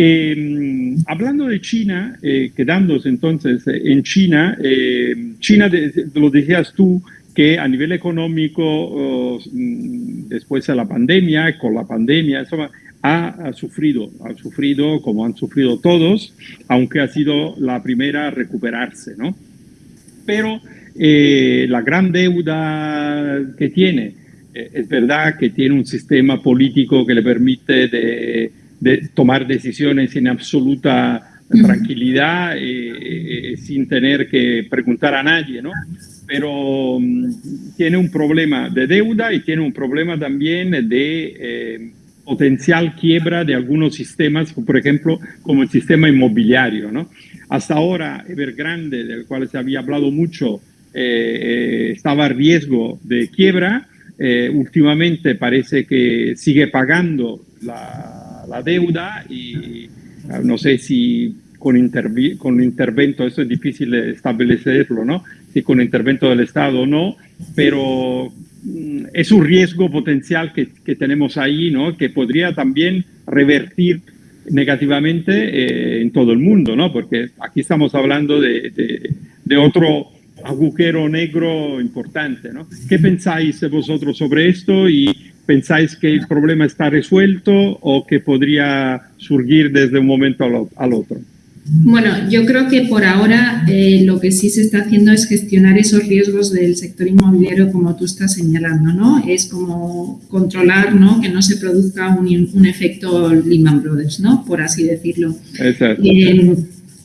Eh, hablando de China, eh, quedándose entonces en China, China, lo decías tú, que a nivel económico, oh, después de la pandemia, con la pandemia, eso ha, sufrido, ha sufrido como han sufrido todos, aunque ha sido la primera a recuperarse, ¿no? Pero la gran deuda que tiene, es verdad que tiene un sistema político que le permite de de tomar decisiones en absoluta tranquilidad, eh, eh, sin tener que preguntar a nadie, ¿no? Pero mm, tiene un problema de deuda y tiene un problema también de eh, potencial quiebra de algunos sistemas, por ejemplo, como el sistema inmobiliario, ¿no? Hasta ahora, Evergrande, del cual se había hablado mucho, estaba a riesgo de quiebra, últimamente parece que sigue pagando la, la deuda y no sé si con, con intervento, eso es difícil establecerlo, ¿no? Si con intervento del Estado o no, pero mm, es un riesgo potencial que, que, tenemos ahí, ¿no? Que podría también revertir negativamente eh, en todo el mundo, ¿no? Porque aquí estamos hablando de, de, de otro agujero negro importante, ¿no? ¿Qué pensáis vosotros sobre esto y ¿Pensáis que el problema está resuelto o que podría surgir desde un momento al otro? Bueno, yo creo que por ahora eh, lo que sí se está haciendo es gestionar esos riesgos del sector inmobiliario como tú estás señalando, ¿no? Es como controlar, ¿no? Que no se produzca un, un efecto Lehman Brothers, ¿no? Por así decirlo. Exacto. Eh,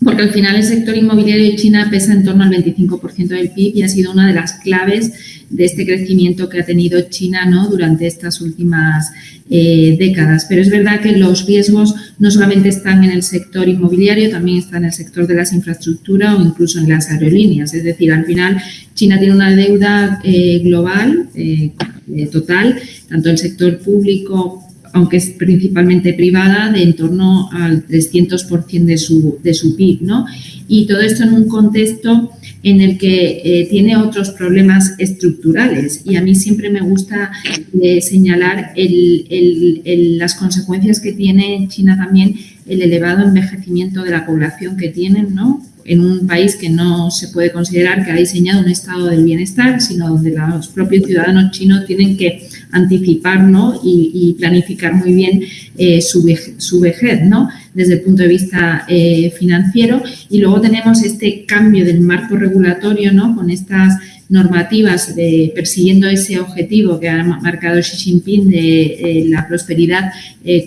porque al final el sector inmobiliario de China pesa en torno al 25% del PIB y ha sido una de las claves de este crecimiento que ha tenido China durante estas últimas eh, décadas. Pero es verdad que los riesgos no solamente están en el sector inmobiliario, también están en el sector de las infraestructuras o incluso en las aerolíneas. Es decir, al final China tiene una deuda eh, global eh, total, tanto el sector público aunque es principalmente privada, de en torno al 300% de su, de su PIB, ¿no? Y todo esto en un contexto en el que eh, tiene otros problemas estructurales. Y a mí siempre me gusta eh, señalar las consecuencias que tiene en China también el elevado envejecimiento de la población que tienen, ¿no? en un país que no se puede considerar que ha diseñado un estado del bienestar, sino donde los propios ciudadanos chinos tienen que anticipar ¿no? y, planificar muy bien eh, su, vejez ¿no? desde el punto de vista eh, financiero. Y luego tenemos este cambio del marco regulatorio ¿no? con estas normativas de, persiguiendo ese objetivo que ha marcado Xi Jinping de eh, la prosperidad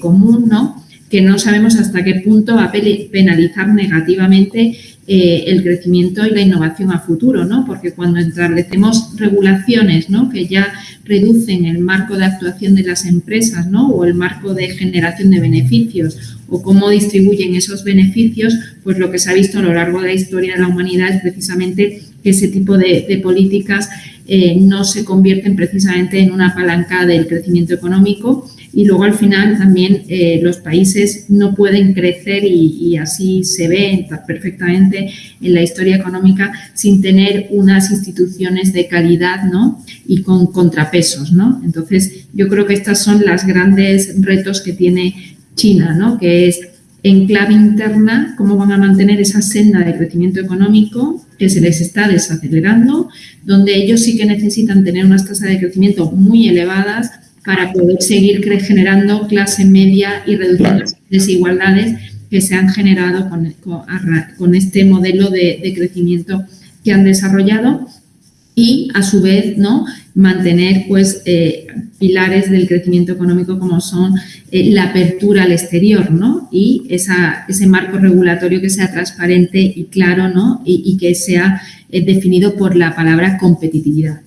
común, ¿no? Que no sabemos hasta qué punto va a penalizar negativamente eh, el crecimiento y la innovación a futuro, ¿no? Porque cuando establecemos regulaciones, ¿no? Que ya reducen el marco de actuación de las empresas, ¿no? O el marco de generación de beneficios o cómo distribuyen esos beneficios, pues lo que se ha visto a lo largo de la historia de la humanidad es precisamente que ese tipo de, políticas eh, no se convierten precisamente en una palanca del crecimiento económico, y luego al final también eh, los países no pueden crecer y, así se ve perfectamente en la historia económica sin tener unas instituciones de calidad ¿no? y con contrapesos. ¿no? Entonces yo creo que estas son los grandes retos que tiene China, ¿no? que es en clave interna cómo van a mantener esa senda de crecimiento económico que se les está desacelerando, donde ellos sí que necesitan tener unas tasas de crecimiento muy elevadas para poder seguir generando clase media y reduciendo las desigualdades que se han generado con, este modelo de, crecimiento que han desarrollado y a su vez no mantener pues eh, pilares del crecimiento económico como son eh, la apertura al exterior ¿no? y esa, ese marco regulatorio que sea transparente y claro ¿no? y, que sea eh, definido por la palabra competitividad.